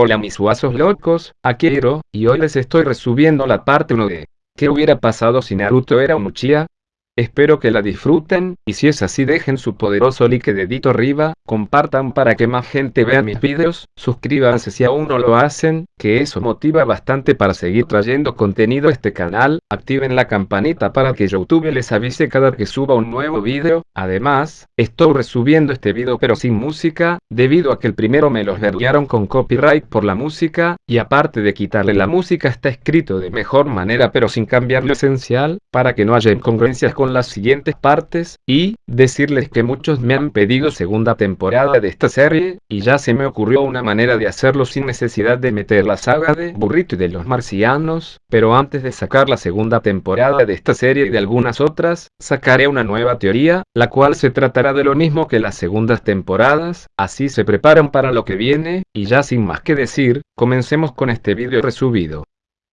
Hola mis guasos locos, Akiro, y hoy les estoy resubiendo la parte 1 de ¿Qué hubiera pasado si Naruto era un Uchiha? Espero que la disfruten, y si es así dejen su poderoso like dedito arriba, compartan para que más gente vea mis vídeos, suscríbanse si aún no lo hacen, que eso motiva bastante para seguir trayendo contenido a este canal, activen la campanita para que Youtube les avise cada que suba un nuevo vídeo, además, estoy resubiendo este vídeo pero sin música, debido a que el primero me los verguiaron con copyright por la música, y aparte de quitarle la música está escrito de mejor manera pero sin cambiar lo esencial, para que no haya incongruencias con las siguientes partes, y, decirles que muchos me han pedido segunda temporada de esta serie, y ya se me ocurrió una manera de hacerlo sin necesidad de meter la saga de Burrito y de los marcianos, pero antes de sacar la segunda temporada de esta serie y de algunas otras, sacaré una nueva teoría, la cual se tratará de lo mismo que las segundas temporadas, así se preparan para lo que viene, y ya sin más que decir, comencemos con este vídeo resubido.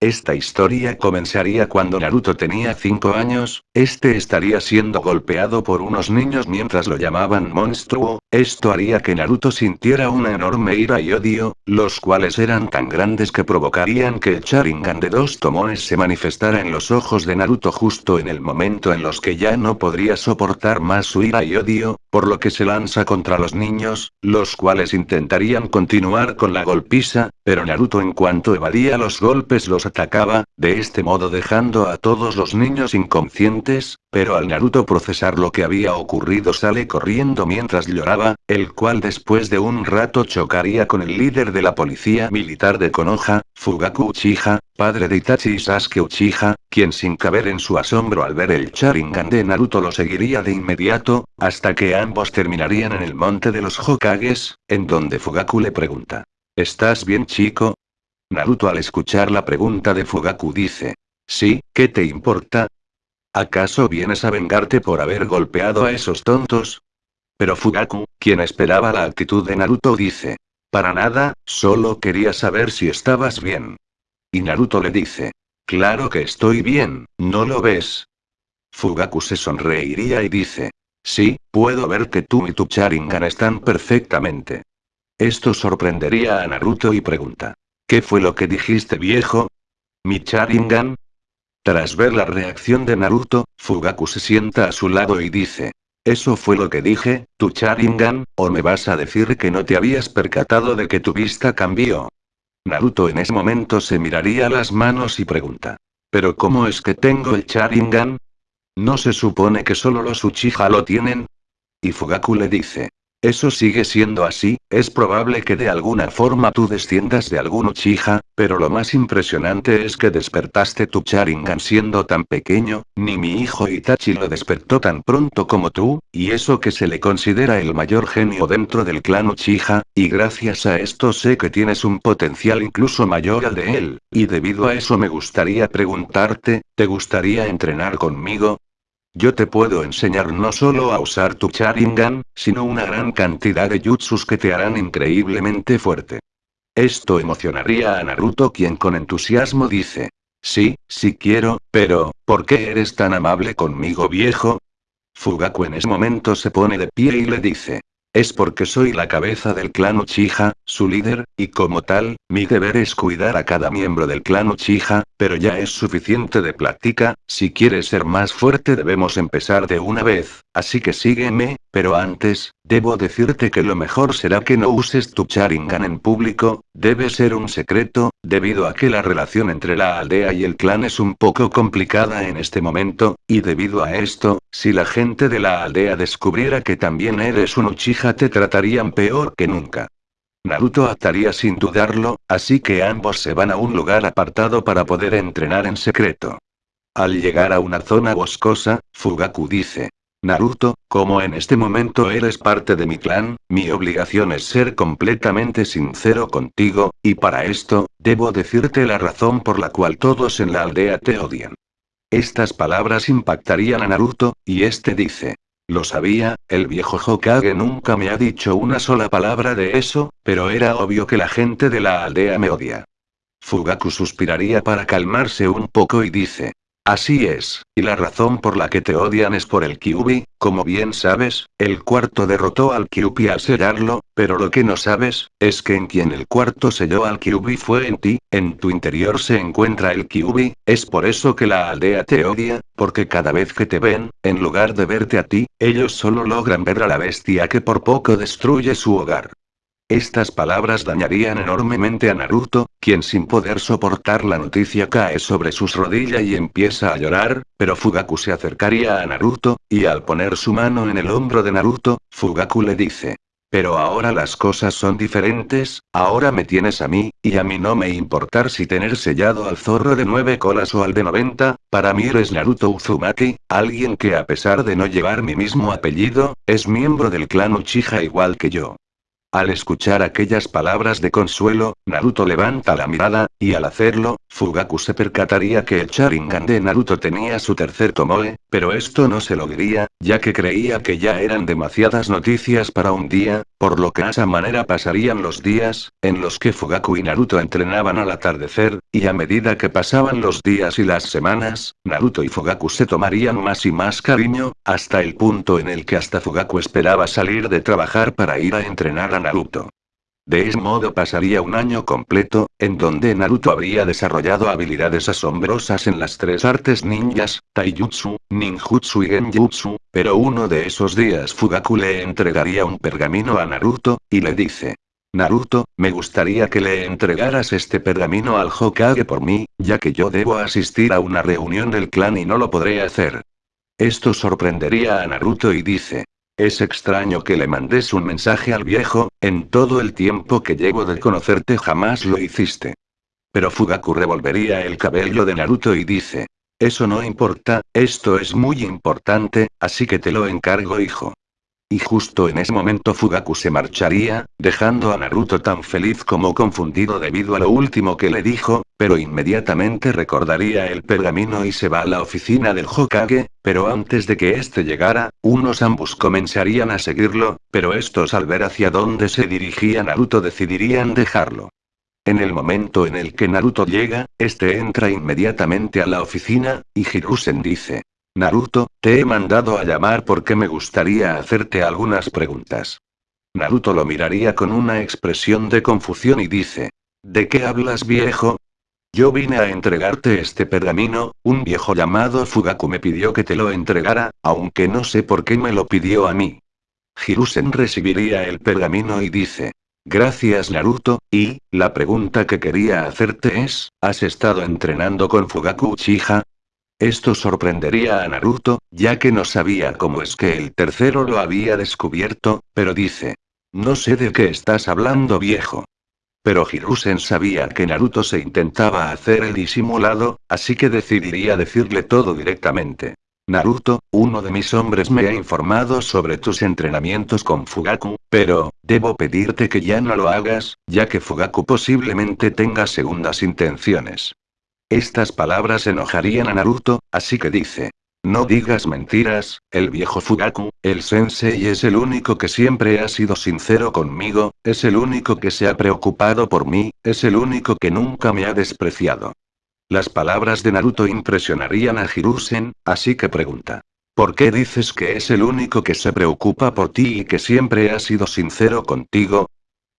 Esta historia comenzaría cuando Naruto tenía 5 años, este estaría siendo golpeado por unos niños mientras lo llamaban monstruo, esto haría que Naruto sintiera una enorme ira y odio, los cuales eran tan grandes que provocarían que el Sharingan de dos tomones se manifestara en los ojos de Naruto justo en el momento en los que ya no podría soportar más su ira y odio, por lo que se lanza contra los niños, los cuales intentarían continuar con la golpiza, pero Naruto en cuanto evadía los golpes los atacaba, de este modo dejando a todos los niños inconscientes, pero al Naruto procesar lo que había ocurrido sale corriendo mientras lloraba, el cual después de un rato chocaría con el líder de la policía militar de Konoha, Fugaku Uchiha, padre de Itachi y Sasuke Uchiha, quien sin caber en su asombro al ver el Sharingan de Naruto lo seguiría de inmediato, hasta que ambos terminarían en el monte de los Hokages, en donde Fugaku le pregunta. ¿Estás bien chico? Naruto al escuchar la pregunta de Fugaku dice. Sí, ¿qué te importa? ¿Acaso vienes a vengarte por haber golpeado a esos tontos? Pero Fugaku, quien esperaba la actitud de Naruto dice. Para nada, solo quería saber si estabas bien. Y Naruto le dice. Claro que estoy bien, ¿no lo ves? Fugaku se sonreiría y dice. Sí, puedo ver que tú y tu Sharingan están perfectamente. Esto sorprendería a Naruto y pregunta. ¿Qué fue lo que dijiste viejo? ¿Mi Sharingan? Tras ver la reacción de Naruto, Fugaku se sienta a su lado y dice. Eso fue lo que dije, tu Sharingan, o me vas a decir que no te habías percatado de que tu vista cambió. Naruto en ese momento se miraría las manos y pregunta. ¿Pero cómo es que tengo el Sharingan? ¿No se supone que solo los Uchiha lo tienen? Y Fugaku le dice. Eso sigue siendo así, es probable que de alguna forma tú desciendas de algún Uchiha, pero lo más impresionante es que despertaste tu Sharingan siendo tan pequeño, ni mi hijo Itachi lo despertó tan pronto como tú, y eso que se le considera el mayor genio dentro del clan Uchiha, y gracias a esto sé que tienes un potencial incluso mayor al de él, y debido a eso me gustaría preguntarte, ¿te gustaría entrenar conmigo? Yo te puedo enseñar no solo a usar tu Sharingan, sino una gran cantidad de jutsus que te harán increíblemente fuerte. Esto emocionaría a Naruto quien con entusiasmo dice. Sí, sí quiero, pero, ¿por qué eres tan amable conmigo viejo? Fugaku en ese momento se pone de pie y le dice. Es porque soy la cabeza del clan Uchiha, su líder, y como tal, mi deber es cuidar a cada miembro del clan Uchiha, pero ya es suficiente de plática, si quieres ser más fuerte debemos empezar de una vez, así que sígueme, pero antes, debo decirte que lo mejor será que no uses tu Sharingan en público, debe ser un secreto, debido a que la relación entre la aldea y el clan es un poco complicada en este momento, y debido a esto, si la gente de la aldea descubriera que también eres un Uchiha te tratarían peor que nunca. Naruto ataría sin dudarlo, así que ambos se van a un lugar apartado para poder entrenar en secreto. Al llegar a una zona boscosa, Fugaku dice. Naruto, como en este momento eres parte de mi clan, mi obligación es ser completamente sincero contigo, y para esto, debo decirte la razón por la cual todos en la aldea te odian. Estas palabras impactarían a Naruto, y este dice. Lo sabía, el viejo Hokage nunca me ha dicho una sola palabra de eso, pero era obvio que la gente de la aldea me odia. Fugaku suspiraría para calmarse un poco y dice. Así es, y la razón por la que te odian es por el Kyubi, como bien sabes, el cuarto derrotó al Kyubi al sellarlo, pero lo que no sabes, es que en quien el cuarto selló al Kyubi fue en ti, en tu interior se encuentra el Kyubi, es por eso que la aldea te odia, porque cada vez que te ven, en lugar de verte a ti, ellos solo logran ver a la bestia que por poco destruye su hogar. Estas palabras dañarían enormemente a Naruto, quien sin poder soportar la noticia cae sobre sus rodillas y empieza a llorar, pero Fugaku se acercaría a Naruto, y al poner su mano en el hombro de Naruto, Fugaku le dice. Pero ahora las cosas son diferentes, ahora me tienes a mí, y a mí no me importar si tener sellado al zorro de nueve colas o al de 90, para mí eres Naruto Uzumaki, alguien que a pesar de no llevar mi mismo apellido, es miembro del clan Uchiha igual que yo. Al escuchar aquellas palabras de consuelo, Naruto levanta la mirada, y al hacerlo, Fugaku se percataría que el Sharingan de Naruto tenía su tercer Tomoe, pero esto no se lo diría, ya que creía que ya eran demasiadas noticias para un día, por lo que a esa manera pasarían los días, en los que Fugaku y Naruto entrenaban al atardecer, y a medida que pasaban los días y las semanas, Naruto y Fugaku se tomarían más y más cariño, hasta el punto en el que hasta Fugaku esperaba salir de trabajar para ir a entrenar a Naruto. De ese modo pasaría un año completo, en donde Naruto habría desarrollado habilidades asombrosas en las tres artes ninjas, Taijutsu, Ninjutsu y Genjutsu, pero uno de esos días Fugaku le entregaría un pergamino a Naruto, y le dice. Naruto, me gustaría que le entregaras este pergamino al Hokage por mí, ya que yo debo asistir a una reunión del clan y no lo podré hacer. Esto sorprendería a Naruto y dice. Es extraño que le mandes un mensaje al viejo, en todo el tiempo que llevo de conocerte jamás lo hiciste. Pero Fugaku revolvería el cabello de Naruto y dice. Eso no importa, esto es muy importante, así que te lo encargo hijo. Y justo en ese momento Fugaku se marcharía, dejando a Naruto tan feliz como confundido debido a lo último que le dijo, pero inmediatamente recordaría el pergamino y se va a la oficina del Hokage, pero antes de que éste llegara, unos ambos comenzarían a seguirlo, pero estos al ver hacia dónde se dirigía Naruto decidirían dejarlo. En el momento en el que Naruto llega, este entra inmediatamente a la oficina, y Hirusen dice, Naruto, te he mandado a llamar porque me gustaría hacerte algunas preguntas. Naruto lo miraría con una expresión de confusión y dice. ¿De qué hablas viejo? Yo vine a entregarte este pergamino, un viejo llamado Fugaku me pidió que te lo entregara, aunque no sé por qué me lo pidió a mí. Hirusen recibiría el pergamino y dice. Gracias Naruto, y, la pregunta que quería hacerte es, ¿has estado entrenando con Fugaku Uchiha? Esto sorprendería a Naruto, ya que no sabía cómo es que el tercero lo había descubierto, pero dice. No sé de qué estás hablando viejo. Pero Hirusen sabía que Naruto se intentaba hacer el disimulado, así que decidiría decirle todo directamente. Naruto, uno de mis hombres me ha informado sobre tus entrenamientos con Fugaku, pero, debo pedirte que ya no lo hagas, ya que Fugaku posiblemente tenga segundas intenciones. Estas palabras enojarían a Naruto, así que dice. No digas mentiras, el viejo Fugaku, el sensei es el único que siempre ha sido sincero conmigo, es el único que se ha preocupado por mí, es el único que nunca me ha despreciado. Las palabras de Naruto impresionarían a Hirusen, así que pregunta. ¿Por qué dices que es el único que se preocupa por ti y que siempre ha sido sincero contigo?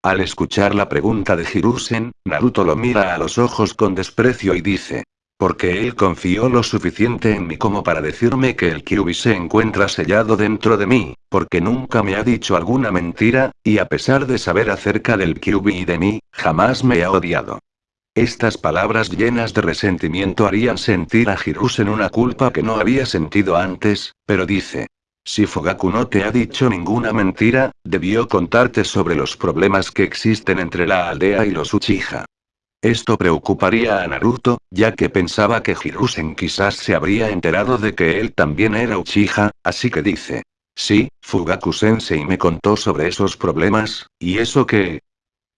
Al escuchar la pregunta de Hirusen, Naruto lo mira a los ojos con desprecio y dice. Porque él confió lo suficiente en mí como para decirme que el Kyubi se encuentra sellado dentro de mí, porque nunca me ha dicho alguna mentira, y a pesar de saber acerca del Kyubi y de mí, jamás me ha odiado. Estas palabras llenas de resentimiento harían sentir a Hirusen una culpa que no había sentido antes, pero dice, si Fugaku no te ha dicho ninguna mentira, debió contarte sobre los problemas que existen entre la aldea y los Uchiha. Esto preocuparía a Naruto, ya que pensaba que Hirusen quizás se habría enterado de que él también era Uchiha, así que dice. Sí, Fugaku Sensei me contó sobre esos problemas, ¿y eso qué?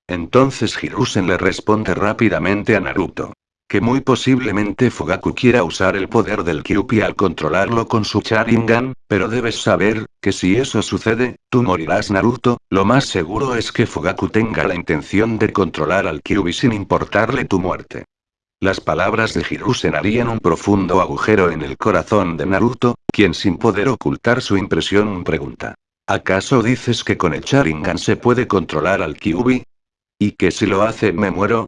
Entonces Hirusen le responde rápidamente a Naruto que muy posiblemente Fugaku quiera usar el poder del Kyuubi al controlarlo con su Sharingan, pero debes saber, que si eso sucede, tú morirás Naruto, lo más seguro es que Fugaku tenga la intención de controlar al Kyuubi sin importarle tu muerte. Las palabras de Hirusen harían un profundo agujero en el corazón de Naruto, quien sin poder ocultar su impresión pregunta. ¿Acaso dices que con el Sharingan se puede controlar al Kyuubi? ¿Y que si lo hace me muero?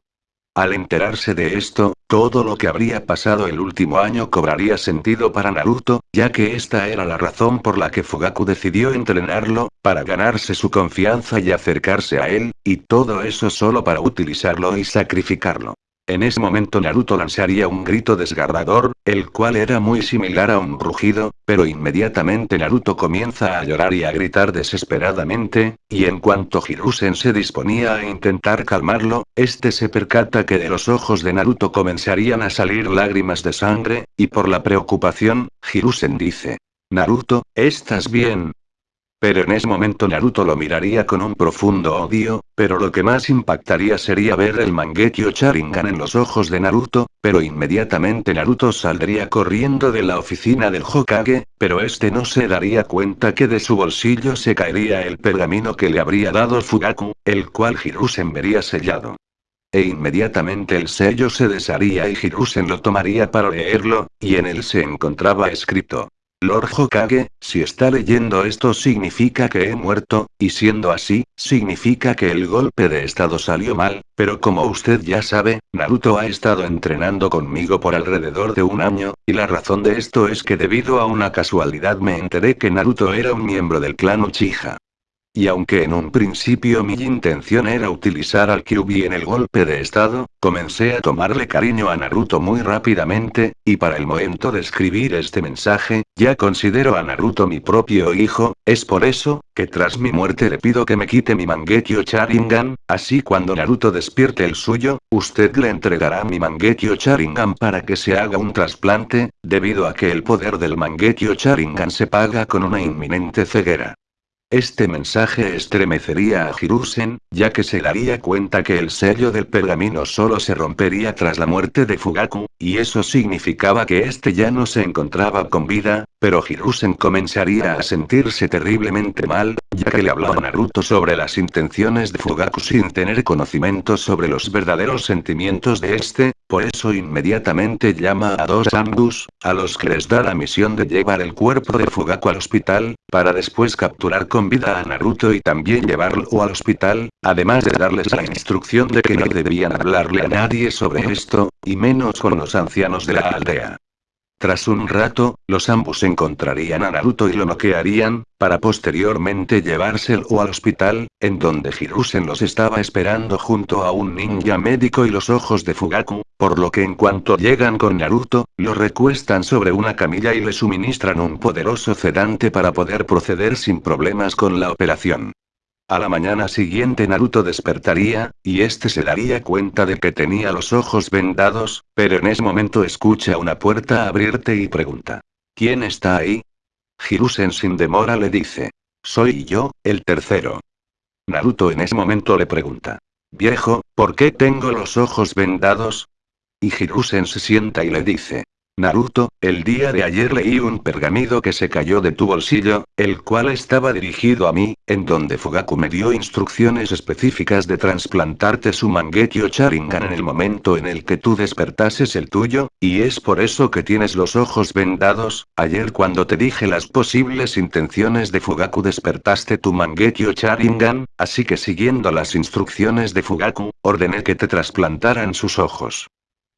Al enterarse de esto, todo lo que habría pasado el último año cobraría sentido para Naruto, ya que esta era la razón por la que Fugaku decidió entrenarlo, para ganarse su confianza y acercarse a él, y todo eso solo para utilizarlo y sacrificarlo. En ese momento Naruto lanzaría un grito desgarrador, el cual era muy similar a un rugido, pero inmediatamente Naruto comienza a llorar y a gritar desesperadamente, y en cuanto Hirusen se disponía a intentar calmarlo, este se percata que de los ojos de Naruto comenzarían a salir lágrimas de sangre, y por la preocupación, Hirusen dice. Naruto, ¿estás bien? Pero en ese momento Naruto lo miraría con un profundo odio, pero lo que más impactaría sería ver el Mangekyo Sharingan en los ojos de Naruto, pero inmediatamente Naruto saldría corriendo de la oficina del Hokage, pero este no se daría cuenta que de su bolsillo se caería el pergamino que le habría dado Fugaku, el cual Hirusen vería sellado. E inmediatamente el sello se desharía y Hirusen lo tomaría para leerlo, y en él se encontraba escrito, Lord Hokage, si está leyendo esto significa que he muerto, y siendo así, significa que el golpe de estado salió mal, pero como usted ya sabe, Naruto ha estado entrenando conmigo por alrededor de un año, y la razón de esto es que debido a una casualidad me enteré que Naruto era un miembro del clan Uchiha. Y aunque en un principio mi intención era utilizar al Kyuubi en el golpe de estado, comencé a tomarle cariño a Naruto muy rápidamente, y para el momento de escribir este mensaje, ya considero a Naruto mi propio hijo, es por eso, que tras mi muerte le pido que me quite mi Mangekyo Sharingan, así cuando Naruto despierte el suyo, usted le entregará mi Mangekyo Sharingan para que se haga un trasplante, debido a que el poder del Mangekyo Sharingan se paga con una inminente ceguera. Este mensaje estremecería a Hirusen, ya que se daría cuenta que el sello del pergamino solo se rompería tras la muerte de Fugaku, y eso significaba que este ya no se encontraba con vida, pero Hirusen comenzaría a sentirse terriblemente mal, ya que le hablaba Naruto sobre las intenciones de Fugaku sin tener conocimiento sobre los verdaderos sentimientos de este, por eso inmediatamente llama a dos Ambus, a los que les da la misión de llevar el cuerpo de Fugaku al hospital, para después capturar con vida a Naruto y también llevarlo al hospital, además de darles la instrucción de que no debían hablarle a nadie sobre esto, y menos con los ancianos de la aldea. Tras un rato, los ambos encontrarían a Naruto y lo noquearían, para posteriormente llevárselo al hospital, en donde Hirusen los estaba esperando junto a un ninja médico y los ojos de Fugaku, por lo que en cuanto llegan con Naruto, lo recuestan sobre una camilla y le suministran un poderoso sedante para poder proceder sin problemas con la operación. A la mañana siguiente Naruto despertaría, y este se daría cuenta de que tenía los ojos vendados, pero en ese momento escucha una puerta abrirte y pregunta. ¿Quién está ahí? Hirusen sin demora le dice. Soy yo, el tercero. Naruto en ese momento le pregunta. Viejo, ¿por qué tengo los ojos vendados? Y Hirusen se sienta y le dice. Naruto, el día de ayer leí un pergamino que se cayó de tu bolsillo, el cual estaba dirigido a mí, en donde Fugaku me dio instrucciones específicas de trasplantarte su Mangekyo Sharingan en el momento en el que tú despertases el tuyo, y es por eso que tienes los ojos vendados, ayer cuando te dije las posibles intenciones de Fugaku despertaste tu Mangekyo Sharingan, así que siguiendo las instrucciones de Fugaku, ordené que te trasplantaran sus ojos.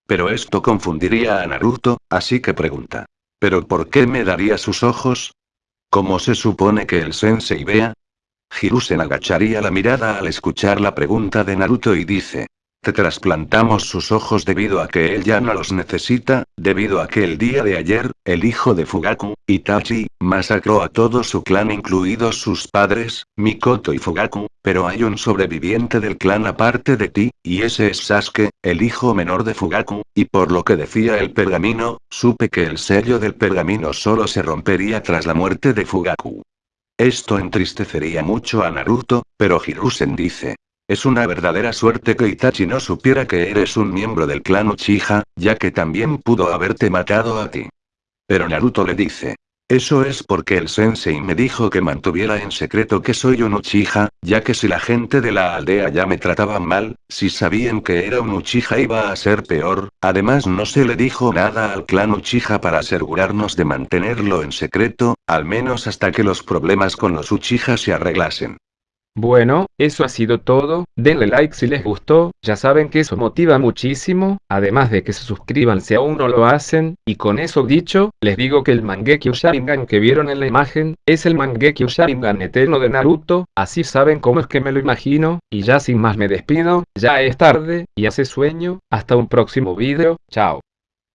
Pero esto confundiría a Naruto, así que pregunta. ¿Pero por qué me daría sus ojos? ¿Cómo se supone que el sensei vea? Hirusen agacharía la mirada al escuchar la pregunta de Naruto y dice. Te trasplantamos sus ojos debido a que él ya no los necesita, debido a que el día de ayer, el hijo de Fugaku, Itachi, masacró a todo su clan incluidos sus padres, Mikoto y Fugaku, pero hay un sobreviviente del clan aparte de ti, y ese es Sasuke, el hijo menor de Fugaku, y por lo que decía el pergamino, supe que el sello del pergamino solo se rompería tras la muerte de Fugaku. Esto entristecería mucho a Naruto, pero Hirusen dice, es una verdadera suerte que Itachi no supiera que eres un miembro del clan Uchiha, ya que también pudo haberte matado a ti. Pero Naruto le dice. Eso es porque el sensei me dijo que mantuviera en secreto que soy un Uchiha, ya que si la gente de la aldea ya me trataban mal, si sabían que era un Uchiha iba a ser peor, además no se le dijo nada al clan Uchiha para asegurarnos de mantenerlo en secreto, al menos hasta que los problemas con los Uchiha se arreglasen. Bueno, eso ha sido todo, denle like si les gustó, ya saben que eso motiva muchísimo, además de que se suscriban si aún no lo hacen, y con eso dicho, les digo que el Mangekyo Sharingan que vieron en la imagen, es el Mangekyo Sharingan eterno de Naruto, así saben cómo es que me lo imagino, y ya sin más me despido, ya es tarde, y hace sueño, hasta un próximo video, chao.